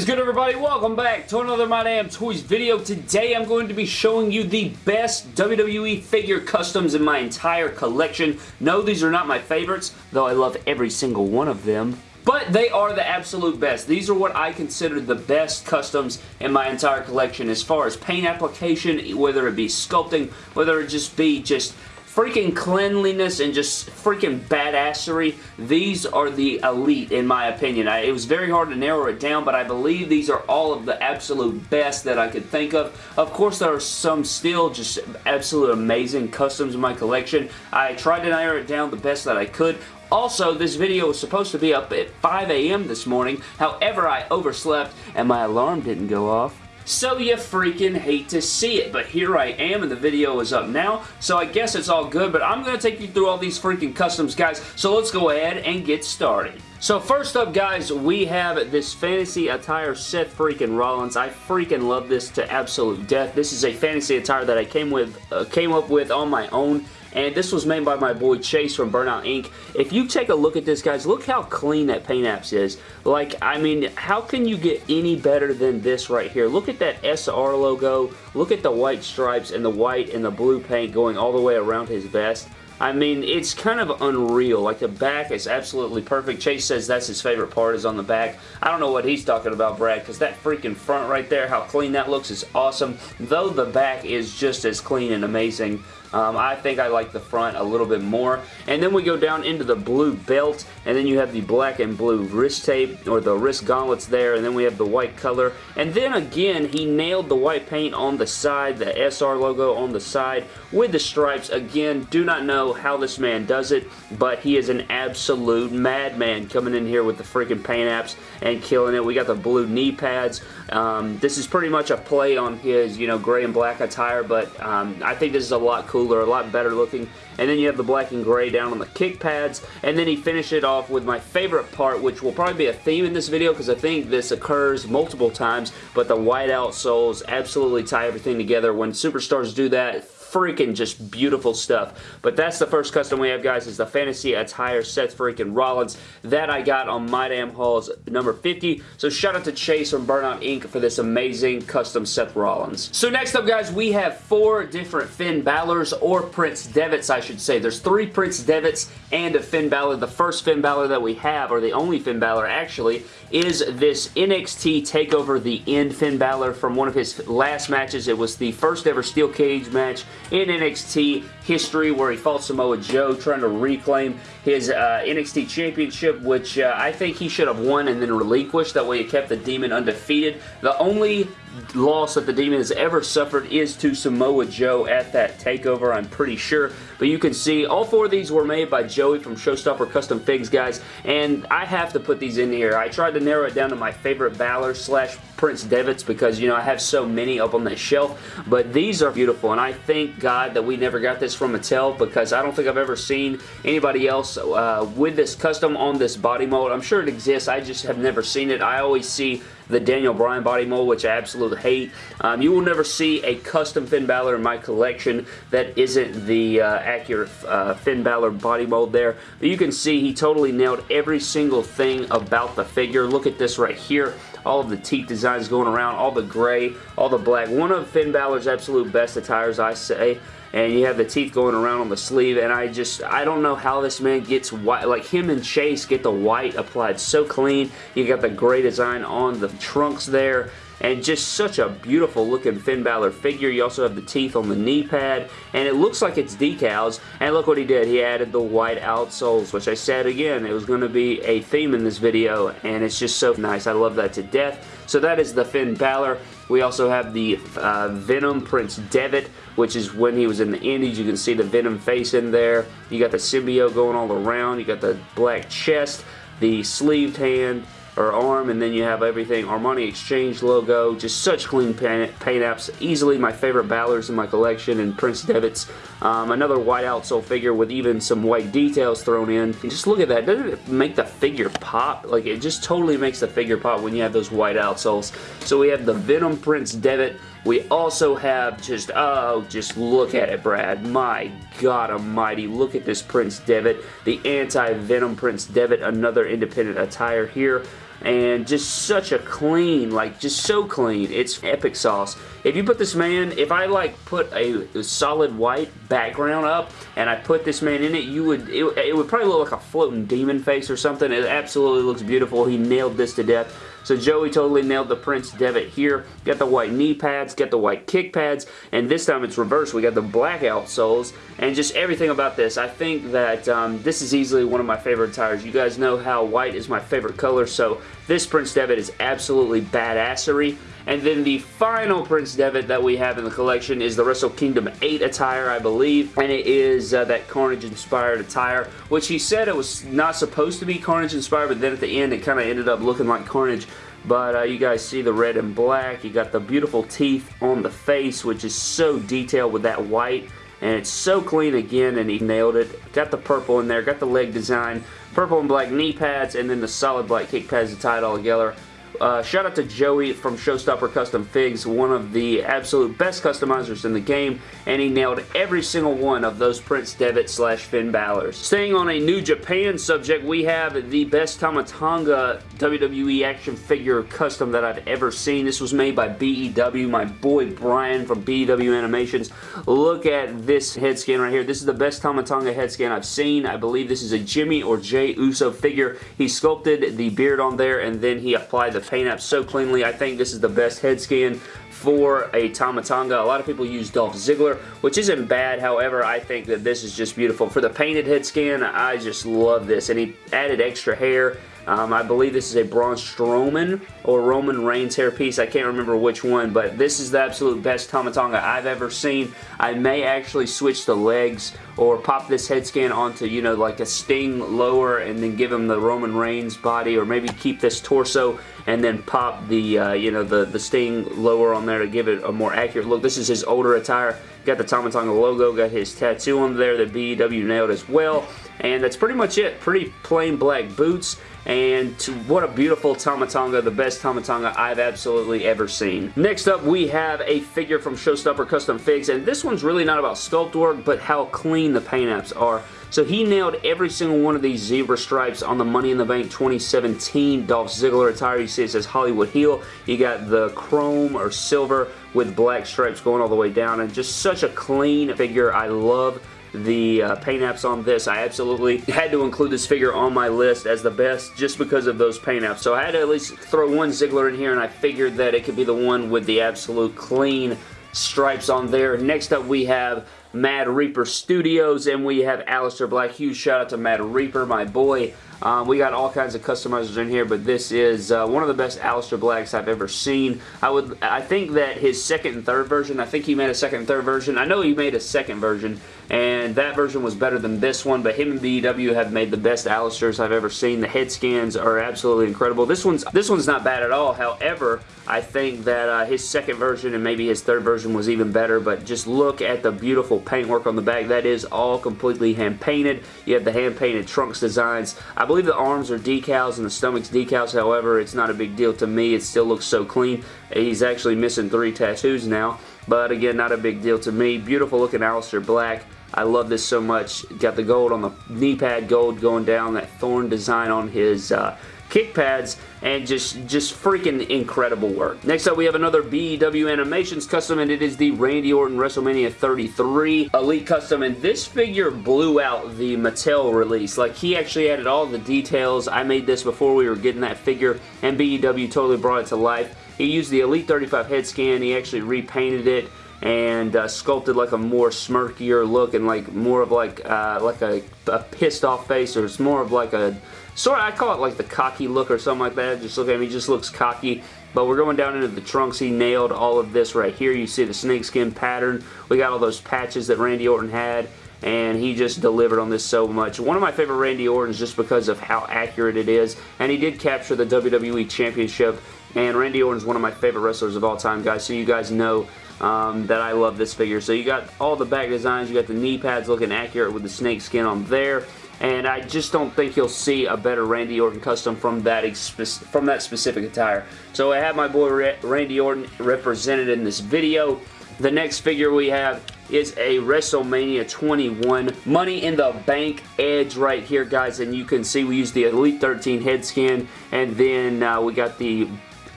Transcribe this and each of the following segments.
is good everybody? Welcome back to another My Damn Toys video. Today I'm going to be showing you the best WWE figure customs in my entire collection. No, these are not my favorites, though I love every single one of them. But they are the absolute best. These are what I consider the best customs in my entire collection as far as paint application, whether it be sculpting, whether it just be just freaking cleanliness and just freaking badassery, these are the elite in my opinion. I, it was very hard to narrow it down, but I believe these are all of the absolute best that I could think of. Of course, there are some still just absolute amazing customs in my collection. I tried to narrow it down the best that I could. Also, this video was supposed to be up at 5 a.m. this morning. However, I overslept and my alarm didn't go off. So you freaking hate to see it, but here I am and the video is up now, so I guess it's all good, but I'm going to take you through all these freaking customs, guys, so let's go ahead and get started. So first up, guys, we have this fantasy attire Seth freaking Rollins. I freaking love this to absolute death. This is a fantasy attire that I came with, uh, came up with on my own and this was made by my boy Chase from Burnout Inc. If you take a look at this, guys, look how clean that paint apps is. Like, I mean, how can you get any better than this right here? Look at that SR logo. Look at the white stripes and the white and the blue paint going all the way around his vest. I mean, it's kind of unreal. Like, the back is absolutely perfect. Chase says that's his favorite part is on the back. I don't know what he's talking about, Brad, because that freaking front right there, how clean that looks is awesome. Though the back is just as clean and amazing um, I think I like the front a little bit more. And then we go down into the blue belt, and then you have the black and blue wrist tape, or the wrist gauntlets there, and then we have the white color. And then again, he nailed the white paint on the side, the SR logo on the side, with the stripes. Again, do not know how this man does it, but he is an absolute madman coming in here with the freaking paint apps and killing it. We got the blue knee pads. Um, this is pretty much a play on his, you know, gray and black attire, but um, I think this is a lot cooler cooler, a lot better looking. And then you have the black and gray down on the kick pads. And then he finished it off with my favorite part, which will probably be a theme in this video because I think this occurs multiple times. But the white outsoles absolutely tie everything together. When superstars do that, freaking just beautiful stuff. But that's the first custom we have, guys, is the Fantasy Attire Seth freaking Rollins. That I got on My Damn Hauls number 50. So shout out to Chase from Burnout Inc. for this amazing custom Seth Rollins. So next up, guys, we have four different Finn Balor's or Prince Devitts, I should say. There's three Prince Devitts and a Finn Balor. The first Finn Balor that we have, or the only Finn Balor actually, is this NXT TakeOver The End Finn Balor from one of his last matches. It was the first ever steel cage match in NXT history where he fought Samoa Joe trying to reclaim his uh, NXT Championship, which uh, I think he should have won and then relinquished. That way it kept the Demon undefeated. The only loss that the Demon has ever suffered is to Samoa Joe at that takeover, I'm pretty sure. But you can see all four of these were made by Joey from Showstopper Custom Figs, guys. And I have to put these in here. I tried to narrow it down to my favorite Balor slash Prince Devitts because, you know, I have so many up on that shelf. But these are beautiful, and I thank God that we never got this from Mattel because I don't think I've ever seen anybody else uh, with this custom on this body mold. I'm sure it exists. I just have never seen it. I always see the Daniel Bryan body mold, which I absolutely hate. Um, you will never see a custom Finn Balor in my collection that isn't the uh, accurate uh, Finn Balor body mold there. But you can see he totally nailed every single thing about the figure. Look at this right here all of the teeth designs going around, all the gray, all the black. One of Finn Balor's absolute best attires, I say and you have the teeth going around on the sleeve and I just I don't know how this man gets white like him and Chase get the white applied so clean. You got the gray design on the trunks there and just such a beautiful looking Finn Balor figure. You also have the teeth on the knee pad, and it looks like it's decals, and look what he did. He added the white outsoles, which I said again, it was going to be a theme in this video, and it's just so nice. I love that to death. So that is the Finn Balor. We also have the uh, Venom Prince Devitt, which is when he was in the Indies. You can see the Venom face in there. You got the symbiote going all around. You got the black chest, the sleeved hand, or arm, and then you have everything Armani Exchange logo. Just such clean paint, paint apps. Easily my favorite Balors in my collection, and Prince Devitt's. Um, another white outsole figure with even some white details thrown in. And just look at that. Doesn't it make the figure pop? Like, it just totally makes the figure pop when you have those white outsoles. So we have the Venom Prince Devitt. We also have just, oh, just look at it, Brad. My God almighty, look at this Prince Devitt. The anti-Venom Prince Devitt, another independent attire here. And just such a clean, like just so clean. It's epic sauce. If you put this man, if I like put a, a solid white background up and I put this man in it, you would, it, it would probably look like a floating demon face or something. It absolutely looks beautiful. He nailed this to death. So Joey totally nailed the Prince Devitt here. Got the white knee pads, got the white kick pads, and this time it's reversed. We got the blackout soles, and just everything about this. I think that um, this is easily one of my favorite tires. You guys know how white is my favorite color, so this Prince Devitt is absolutely badassery. And then the final Prince Devitt that we have in the collection is the Wrestle Kingdom 8 attire, I believe. And it is uh, that Carnage-inspired attire, which he said it was not supposed to be Carnage-inspired, but then at the end it kind of ended up looking like Carnage. But uh, you guys see the red and black. You got the beautiful teeth on the face, which is so detailed with that white. And it's so clean again, and he nailed it. Got the purple in there, got the leg design, purple and black knee pads, and then the solid black kick pads to tie it all together. Uh, shout out to Joey from Showstopper Custom Figs, one of the absolute best customizers in the game, and he nailed every single one of those Prince Devitt slash Finn Balor's. Staying on a New Japan subject, we have the best Tama Tonga WWE action figure custom that I've ever seen. This was made by BEW, my boy Brian from BEW Animations. Look at this head scan right here. This is the best Tama Tonga head scan I've seen. I believe this is a Jimmy or Jay Uso figure. He sculpted the beard on there, and then he applied the paint up so cleanly. I think this is the best head scan for a Tama Tonga. A lot of people use Dolph Ziggler, which isn't bad. However, I think that this is just beautiful. For the painted head scan, I just love this. And he added extra hair um, I believe this is a Braun Strowman or Roman Reigns hairpiece. I can't remember which one, but this is the absolute best Tama Tonga I've ever seen. I may actually switch the legs or pop this head scan onto, you know, like a Sting lower and then give him the Roman Reigns body or maybe keep this torso and then pop the, uh, you know, the, the Sting lower on there to give it a more accurate look. This is his older attire. Got the Tama Tonga logo, got his tattoo on there the BEW nailed as well. And that's pretty much it. Pretty plain black boots. And what a beautiful Tama Tonga, the best Tama Tonga I've absolutely ever seen. Next up, we have a figure from Showstopper Custom Figs. And this one's really not about sculpt work, but how clean the paint apps are. So he nailed every single one of these zebra stripes on the Money in the Bank 2017 Dolph Ziggler attire. You see it says Hollywood Heel. You got the chrome or silver with black stripes going all the way down. And just such a clean figure. I love the uh, paint apps on this. I absolutely had to include this figure on my list as the best just because of those paint apps. So I had to at least throw one Ziggler in here and I figured that it could be the one with the absolute clean stripes on there. Next up we have Mad Reaper Studios and we have Aleister Black. Huge shout out to Mad Reaper, my boy. Um, we got all kinds of customizers in here, but this is uh, one of the best Aleister Blacks I've ever seen. I would, I think that his second and third version, I think he made a second and third version. I know he made a second version, and that version was better than this one, but him and BEW have made the best Aleisters I've ever seen. The head scans are absolutely incredible. This one's, this one's not bad at all. However, I think that uh, his second version and maybe his third version was even better, but just look at the beautiful paintwork on the back. That is all completely hand-painted. You have the hand-painted trunks designs. I believe the arms are decals and the stomach's decals. However, it's not a big deal to me. It still looks so clean. He's actually missing three tattoos now, but again, not a big deal to me. Beautiful looking Aleister Black. I love this so much. Got the gold on the knee pad, gold going down, that thorn design on his uh, kick pads, and just, just freaking incredible work. Next up, we have another BEW Animations custom, and it is the Randy Orton WrestleMania 33 Elite Custom, and this figure blew out the Mattel release. Like, he actually added all the details. I made this before we were getting that figure, and BEW totally brought it to life. He used the Elite 35 head scan. He actually repainted it and uh, sculpted like a more smirkier look and like more of like uh, like a, a, pissed off face or it's more of like a sort of I call it like the cocky look or something like that. Just look at him he just looks cocky. But we're going down into the trunks. He nailed all of this right here. You see the snakeskin pattern. We got all those patches that Randy Orton had and he just delivered on this so much. One of my favorite Randy Ortons just because of how accurate it is, and he did capture the WWE Championship, and Randy Orton is one of my favorite wrestlers of all time, guys, so you guys know um, that I love this figure. So you got all the back designs, you got the knee pads looking accurate with the snake skin on there, and I just don't think you'll see a better Randy Orton custom from that from that specific attire. So I have my boy Randy Orton represented in this video. The next figure we have is a WrestleMania 21 Money in the Bank Edge right here, guys. And you can see we use the Elite 13 head scan. And then uh, we got the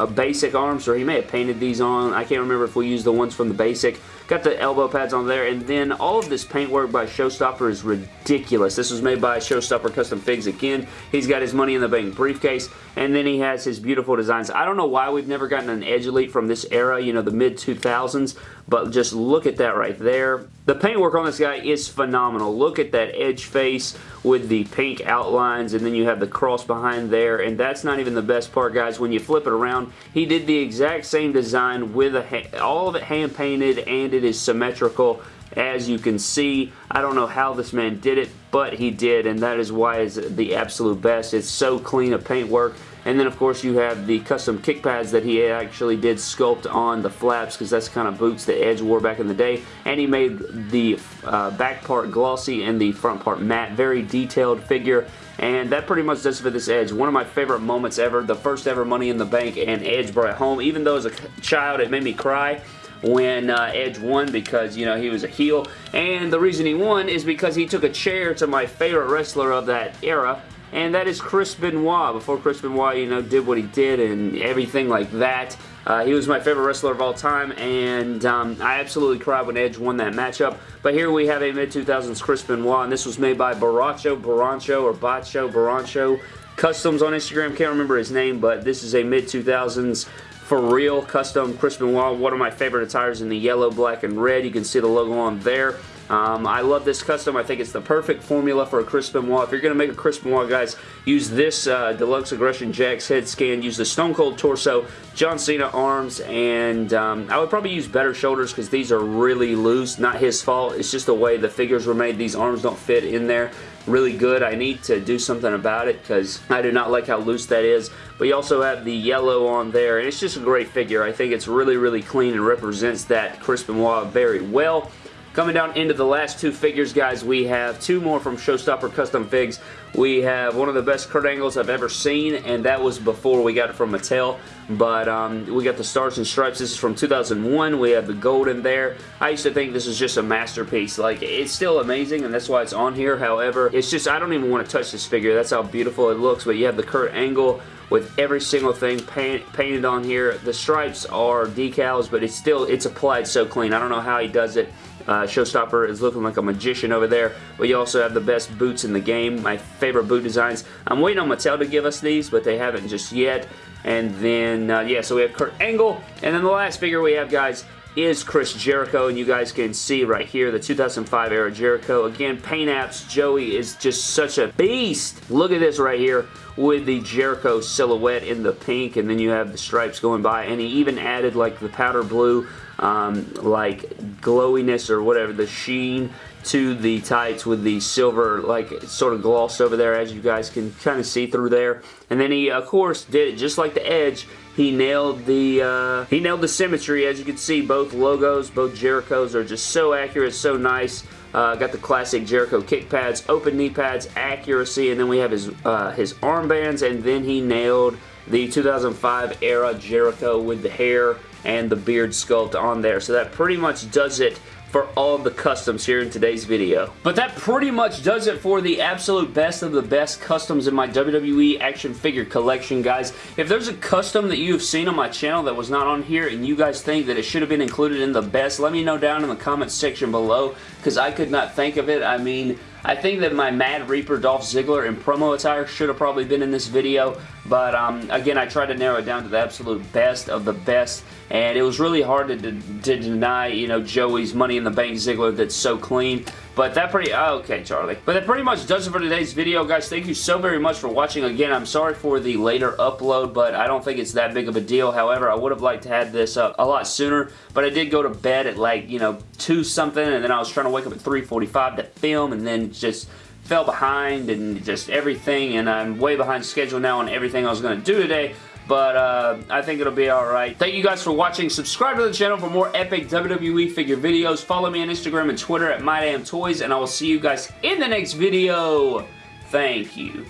uh, basic arms, or he may have painted these on. I can't remember if we used the ones from the basic. Got the elbow pads on there, and then all of this paintwork by Showstopper is ridiculous. This was made by Showstopper Custom Figs again. He's got his Money in the Bank briefcase, and then he has his beautiful designs. I don't know why we've never gotten an Edge Elite from this era, you know, the mid-2000s, but just look at that right there. The paintwork on this guy is phenomenal. Look at that edge face with the pink outlines, and then you have the cross behind there, and that's not even the best part, guys. When you flip it around, he did the exact same design with a all of it hand-painted, and it is symmetrical as you can see. I don't know how this man did it, but he did, and that is why it's the absolute best. It's so clean of paintwork. And then, of course, you have the custom kick pads that he actually did sculpt on the flaps because that's kind of boots that Edge wore back in the day. And he made the uh, back part glossy and the front part matte. Very detailed figure. And that pretty much does it for this Edge. One of my favorite moments ever. The first ever Money in the Bank and Edge brought home. Even though as a child it made me cry when uh, Edge won because, you know, he was a heel. And the reason he won is because he took a chair to my favorite wrestler of that era, and that is Chris Benoit. Before Chris Benoit, you know, did what he did and everything like that. Uh, he was my favorite wrestler of all time, and um, I absolutely cried when Edge won that matchup. But here we have a mid-2000s Chris Benoit, and this was made by Baracho, Barancho, or Bacho, Barancho Customs on Instagram. Can't remember his name, but this is a mid-2000s for real custom Chris Benoit. One of my favorite attires in the yellow, black, and red. You can see the logo on there. Um, I love this custom. I think it's the perfect formula for a Chris Benoit. If you're going to make a Chris Benoit, guys, use this uh, Deluxe Aggression Jakks head scan. Use the Stone Cold Torso, John Cena arms, and um, I would probably use better shoulders because these are really loose. Not his fault. It's just the way the figures were made. These arms don't fit in there really good. I need to do something about it because I do not like how loose that is. But you also have the yellow on there, and it's just a great figure. I think it's really, really clean and represents that Chris Benoit very well. Coming down into the last two figures, guys, we have two more from Showstopper Custom Figs. We have one of the best Kurt Angles I've ever seen, and that was before we got it from Mattel. But um, we got the Stars and Stripes. This is from 2001. We have the gold in there. I used to think this is just a masterpiece. Like, it's still amazing, and that's why it's on here. However, it's just, I don't even want to touch this figure. That's how beautiful it looks. But you have the Kurt Angle with every single thing paint, painted on here. The stripes are decals, but it's still, it's applied so clean. I don't know how he does it. Uh, Showstopper is looking like a magician over there, but you also have the best boots in the game. My favorite boot designs. I'm waiting on Mattel to give us these, but they haven't just yet. And then, uh, yeah, so we have Kurt Angle. And then the last figure we have, guys, is Chris Jericho, and you guys can see right here the 2005 era Jericho. Again, paint apps. Joey is just such a beast. Look at this right here with the Jericho silhouette in the pink, and then you have the stripes going by, and he even added like the powder blue um, like glowiness or whatever, the sheen to the tights with the silver like sort of gloss over there as you guys can kind of see through there. And then he of course did it just like the Edge. He nailed the uh, he nailed the symmetry as you can see both logos, both Jerichos are just so accurate, so nice. Uh, got the classic Jericho kick pads, open knee pads, accuracy, and then we have his uh, his armbands, and then he nailed the 2005 era Jericho with the hair and the beard sculpt on there. So that pretty much does it for all the customs here in today's video. But that pretty much does it for the absolute best of the best customs in my WWE action figure collection, guys. If there's a custom that you've seen on my channel that was not on here and you guys think that it should have been included in the best, let me know down in the comments section below because I could not think of it. I mean, I think that my Mad Reaper Dolph Ziggler and promo attire should have probably been in this video, but um, again, I tried to narrow it down to the absolute best of the best, and it was really hard to, to, to deny, you know, Joey's Money in the Bank Ziggler that's so clean. But that pretty, oh, okay, Charlie. But that pretty much does it for today's video, guys. Thank you so very much for watching. Again, I'm sorry for the later upload, but I don't think it's that big of a deal. However, I would have liked to have this up a lot sooner, but I did go to bed at like, you know, 2 something, and then I was trying to wake up at 3.45 to film, and then just fell behind and just everything, and I'm way behind schedule now on everything I was going to do today but uh, I think it'll be alright. Thank you guys for watching. Subscribe to the channel for more epic WWE figure videos. Follow me on Instagram and Twitter at MyDamnToys, and I will see you guys in the next video. Thank you.